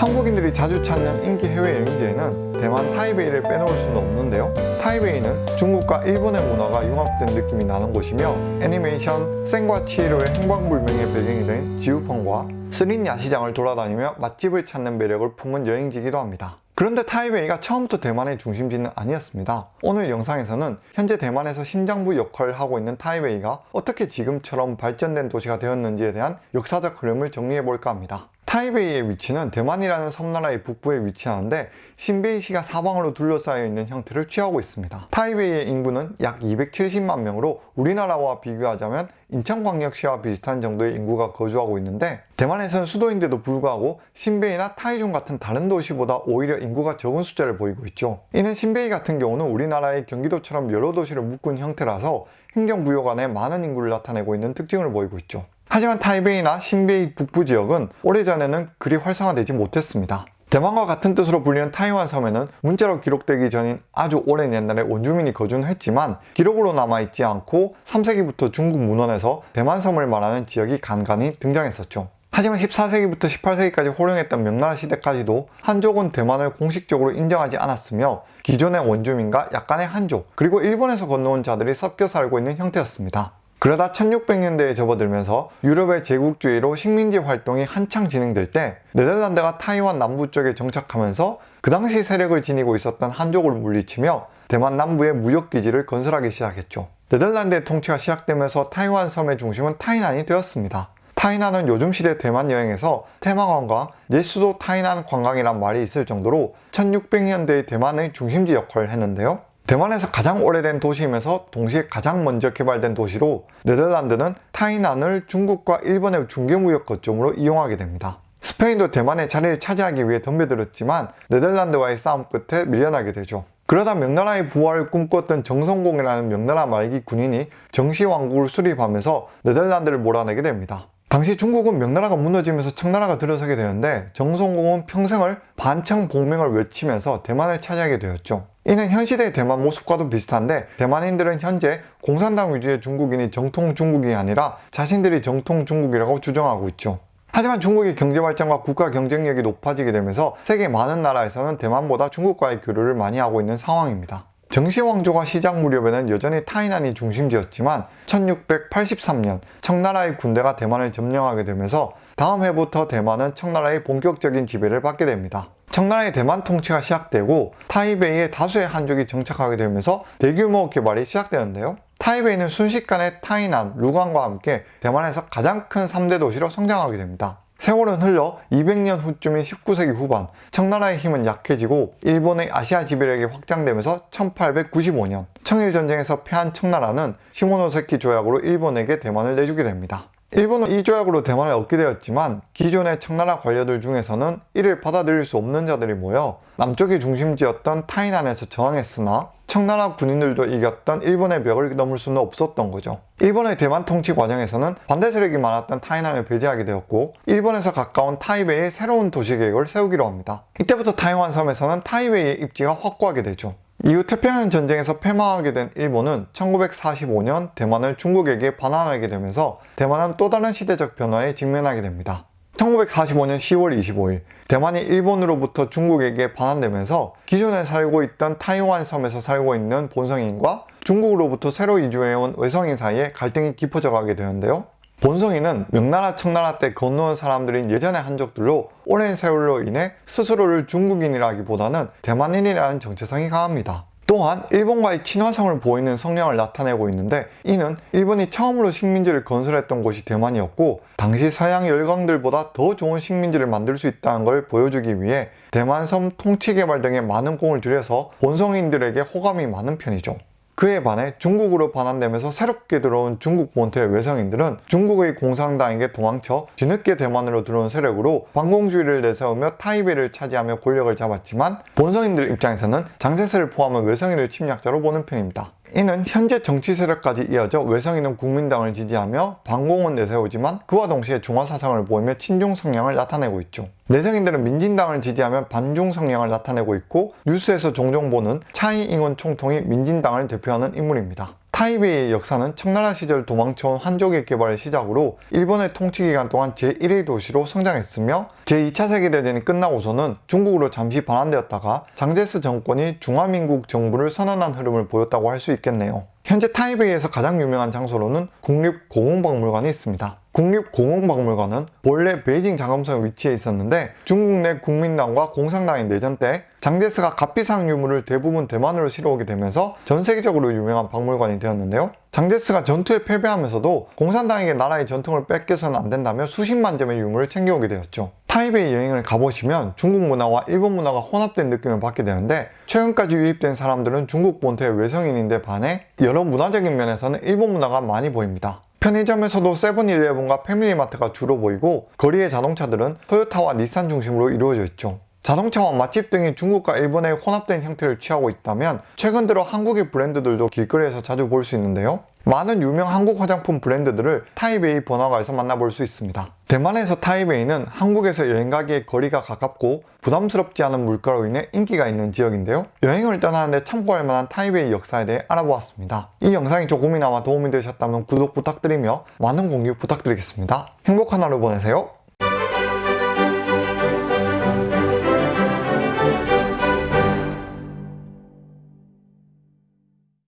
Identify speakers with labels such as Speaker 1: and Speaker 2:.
Speaker 1: 한국인들이 자주 찾는 인기 해외 여행지에는 대만 타이베이를 빼놓을 수는 없는데요. 타이베이는 중국과 일본의 문화가 융합된 느낌이 나는 곳이며 애니메이션 센과 치히로의 행방불명의 배경이 된 지우펀과 스린 야시장을 돌아다니며 맛집을 찾는 매력을 품은 여행지이기도 합니다. 그런데 타이베이가 처음부터 대만의 중심지는 아니었습니다. 오늘 영상에서는 현재 대만에서 심장부 역할을 하고 있는 타이베이가 어떻게 지금처럼 발전된 도시가 되었는지에 대한 역사적 흐름을 정리해 볼까 합니다. 타이베이의 위치는 대만이라는 섬나라의 북부에 위치하는데 신베이시가 사방으로 둘러싸여 있는 형태를 취하고 있습니다. 타이베이의 인구는 약 270만 명으로 우리나라와 비교하자면 인천광역시와 비슷한 정도의 인구가 거주하고 있는데 대만에서는 수도인데도 불구하고 신베이나 타이중 같은 다른 도시보다 오히려 인구가 적은 숫자를 보이고 있죠. 이는 신베이 같은 경우는 우리나라의 경기도처럼 여러 도시를 묶은 형태라서 행정부여 간에 많은 인구를 나타내고 있는 특징을 보이고 있죠. 하지만 타이베이나 신베이 북부 지역은 오래전에는 그리 활성화되지 못했습니다. 대만과 같은 뜻으로 불리는 타이완 섬에는 문자로 기록되기 전인 아주 오랜 옛날에 원주민이 거주는 했지만 기록으로 남아있지 않고 3세기부터 중국 문헌에서 대만 섬을 말하는 지역이 간간히 등장했었죠. 하지만 14세기부터 18세기까지 호령했던 명나라 시대까지도 한족은 대만을 공식적으로 인정하지 않았으며 기존의 원주민과 약간의 한족 그리고 일본에서 건너온 자들이 섞여 살고 있는 형태였습니다. 그러다 1600년대에 접어들면서 유럽의 제국주의로 식민지 활동이 한창 진행될 때 네덜란드가 타이완 남부 쪽에 정착하면서 그 당시 세력을 지니고 있었던 한족을 물리치며 대만 남부에 무역기지를 건설하기 시작했죠. 네덜란드의 통치가 시작되면서 타이완 섬의 중심은 타이난이 되었습니다. 타이난은 요즘 시대 대만 여행에서 테마관광, 예수도 타이난 관광이란 말이 있을 정도로 1600년대의 대만의 중심지 역할을 했는데요. 대만에서 가장 오래된 도시이면서 동시에 가장 먼저 개발된 도시로 네덜란드는 타이난을 중국과 일본의 중개무역 거점으로 이용하게 됩니다. 스페인도 대만의 자리를 차지하기 위해 덤벼들었지만 네덜란드와의 싸움 끝에 밀려나게 되죠. 그러다 명나라의 부활을 꿈꿨던 정성공이라는 명나라 말기 군인이 정시왕국을 수립하면서 네덜란드를 몰아내게 됩니다. 당시 중국은 명나라가 무너지면서 청나라가 들어서게 되는데 정성공은 평생을 반청복명을 외치면서 대만을 차지하게 되었죠. 이는 현 시대의 대만 모습과도 비슷한데 대만인들은 현재 공산당 위주의 중국인이 정통 중국이 아니라 자신들이 정통 중국이라고 주장하고 있죠. 하지만 중국의 경제 발전과 국가 경쟁력이 높아지게 되면서 세계 많은 나라에서는 대만보다 중국과의 교류를 많이 하고 있는 상황입니다. 정시왕조가 시작 무렵에는 여전히 타이난이 중심지였지만 1683년 청나라의 군대가 대만을 점령하게 되면서 다음 해부터 대만은 청나라의 본격적인 지배를 받게 됩니다. 청나라의 대만 통치가 시작되고 타이베이에 다수의 한족이 정착하게 되면서 대규모 개발이 시작되는데요. 타이베이는 순식간에 타이난, 루광과 함께 대만에서 가장 큰 3대 도시로 성장하게 됩니다. 세월은 흘러 200년 후쯤인 19세기 후반 청나라의 힘은 약해지고 일본의 아시아 지배력이 확장되면서 1895년 청일전쟁에서 패한 청나라는 시모노세키 조약으로 일본에게 대만을 내주게 됩니다. 일본은 이 조약으로 대만을 얻게 되었지만 기존의 청나라 관료들 중에서는 이를 받아들일 수 없는 자들이 모여 남쪽의 중심지였던 타이난에서 저항했으나 청나라 군인들도 이겼던 일본의 벽을 넘을 수는 없었던 거죠. 일본의 대만 통치 과정에서는 반대 세력이 많았던 타이난을 배제하게 되었고 일본에서 가까운 타이베이에 새로운 도시 계획을 세우기로 합니다. 이때부터 타이완 섬에서는 타이베이의 입지가 확고하게 되죠. 이후 태평양 전쟁에서 패망하게 된 일본은 1945년 대만을 중국에게 반환하게 되면서 대만은 또 다른 시대적 변화에 직면하게 됩니다. 1945년 10월 25일 대만이 일본으로부터 중국에게 반환되면서 기존에 살고 있던 타이완 섬에서 살고 있는 본성인과 중국으로부터 새로 이주해온 외성인 사이에 갈등이 깊어져 가게 되는데요. 본성이는 명나라 청나라 때 건너온 사람들인 예전의 한족들로 오랜 세월로 인해 스스로를 중국인이라기보다는 대만인이라는 정체성이 강합니다. 또한 일본과의 친화성을 보이는 성향을 나타내고 있는데 이는 일본이 처음으로 식민지를 건설했던 곳이 대만이었고 당시 서양 열강들보다 더 좋은 식민지를 만들 수 있다는 걸 보여주기 위해 대만섬 통치 개발 등에 많은 공을 들여서 본성인들에게 호감이 많은 편이죠. 그에 반해 중국으로 반환되면서 새롭게 들어온 중국 본토의 외성인들은 중국의 공산당에게 도망쳐 뒤늦게 대만으로 들어온 세력으로 반공주의를 내세우며 타이베이를 차지하며 권력을 잡았지만 본성인들 입장에서는 장세세를 포함한 외성인을 침략자로 보는 편입니다. 이는 현재 정치 세력까지 이어져 외성인은 국민당을 지지하며 반공은 내세우지만 그와 동시에 중화 사상을 보이며 친중 성향을 나타내고 있죠. 내성인들은 민진당을 지지하며 반중 성향을 나타내고 있고 뉴스에서 종종 보는 차이잉원 총통이 민진당을 대표하는 인물입니다. 타이베이의 역사는 청나라 시절 도망쳐온 한족의 개발을 시작으로 일본의 통치 기간 동안 제1의 도시로 성장했으며 제2차 세계대전이 끝나고서는 중국으로 잠시 반환되었다가 장제스 정권이 중화민국 정부를 선언한 흐름을 보였다고 할 수 있겠네요. 현재 타이베이에서 가장 유명한 장소로는 국립공원박물관이 있습니다. 국립공원박물관은 본래 베이징 장엄성에 위치해 있었는데 중국 내 국민당과 공산당의 내전 때 장제스가 값비싼 유물을 대부분 대만으로 실어오게 되면서 전 세계적으로 유명한 박물관이 되었는데요. 장제스가 전투에 패배하면서도 공산당에게 나라의 전통을 뺏겨서는 안 된다며 수십만 점의 유물을 챙겨오게 되었죠. 타이베이 여행을 가보시면 중국 문화와 일본 문화가 혼합된 느낌을 받게 되는데 최근까지 유입된 사람들은 중국 본토의 외성인인데 반해 여러 문화적인 면에서는 일본 문화가 많이 보입니다. 편의점에서도 세븐일레븐과 패밀리마트가 주로 보이고 거리의 자동차들은 토요타와 닛산 중심으로 이루어져 있죠. 자동차와 맛집 등이 중국과 일본의 혼합된 형태를 취하고 있다면 최근 들어 한국의 브랜드들도 길거리에서 자주 볼 수 있는데요. 많은 유명 한국 화장품 브랜드들을 타이베이 번화가에서 만나볼 수 있습니다. 대만에서 타이베이는 한국에서 여행 가기에 거리가 가깝고 부담스럽지 않은 물가로 인해 인기가 있는 지역인데요. 여행을 떠나는데 참고할 만한 타이베이 역사에 대해 알아보았습니다. 이 영상이 조금이나마 도움이 되셨다면 구독 부탁드리며 많은 공유 부탁드리겠습니다. 행복한 하루 보내세요.